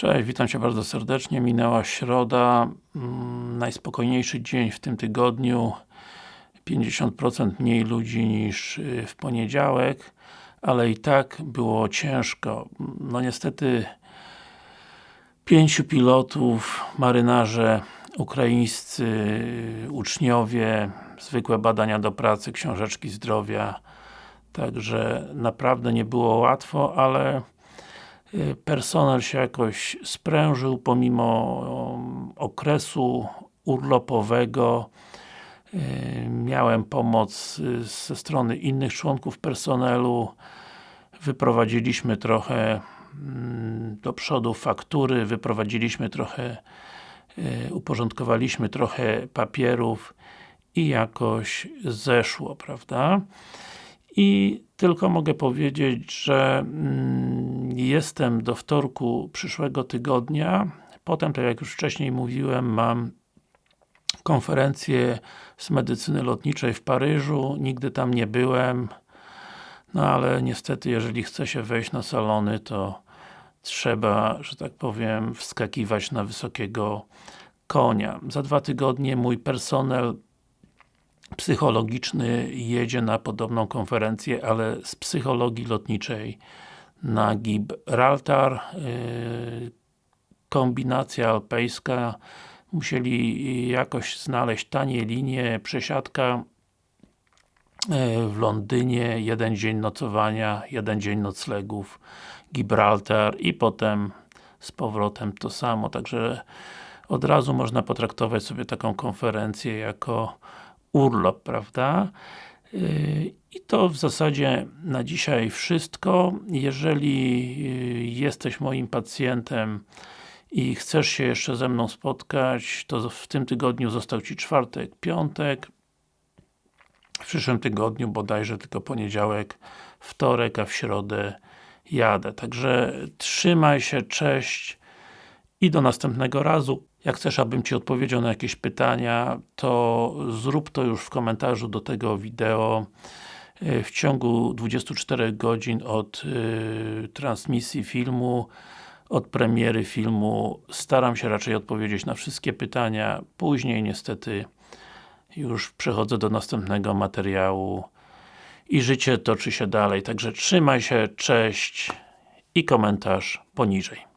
Cześć, witam Cię bardzo serdecznie. Minęła środa, mm, najspokojniejszy dzień w tym tygodniu. 50% mniej ludzi niż y, w poniedziałek, ale i tak było ciężko. No niestety pięciu pilotów, marynarze ukraińscy, uczniowie, zwykłe badania do pracy, książeczki zdrowia, także naprawdę nie było łatwo, ale Y, personel się jakoś sprężył pomimo um, okresu urlopowego y, miałem pomoc y, ze strony innych członków personelu wyprowadziliśmy trochę mm, do przodu faktury, wyprowadziliśmy trochę uporządkowaliśmy trochę papierów i jakoś zeszło, prawda? I tylko mogę powiedzieć, że mm, jestem do wtorku przyszłego tygodnia. Potem, tak jak już wcześniej mówiłem, mam konferencję z medycyny lotniczej w Paryżu. Nigdy tam nie byłem. No ale niestety, jeżeli chce się wejść na salony, to trzeba, że tak powiem, wskakiwać na wysokiego konia. Za dwa tygodnie mój personel psychologiczny jedzie na podobną konferencję, ale z psychologii lotniczej na Gibraltar yy, kombinacja alpejska musieli jakoś znaleźć tanie linie, przesiadka yy, w Londynie, jeden dzień nocowania, jeden dzień noclegów Gibraltar i potem z powrotem to samo, także od razu można potraktować sobie taką konferencję jako urlop, prawda? I to w zasadzie na dzisiaj wszystko. Jeżeli yy, jesteś moim pacjentem i chcesz się jeszcze ze mną spotkać, to w tym tygodniu został Ci czwartek, piątek. W przyszłym tygodniu bodajże tylko poniedziałek, wtorek, a w środę jadę. Także trzymaj się, cześć i do następnego razu. Jak chcesz, abym Ci odpowiedział na jakieś pytania, to zrób to już w komentarzu do tego wideo. W ciągu 24 godzin od y, transmisji filmu, od premiery filmu, staram się raczej odpowiedzieć na wszystkie pytania. Później niestety już przechodzę do następnego materiału i życie toczy się dalej. Także trzymaj się, cześć i komentarz poniżej.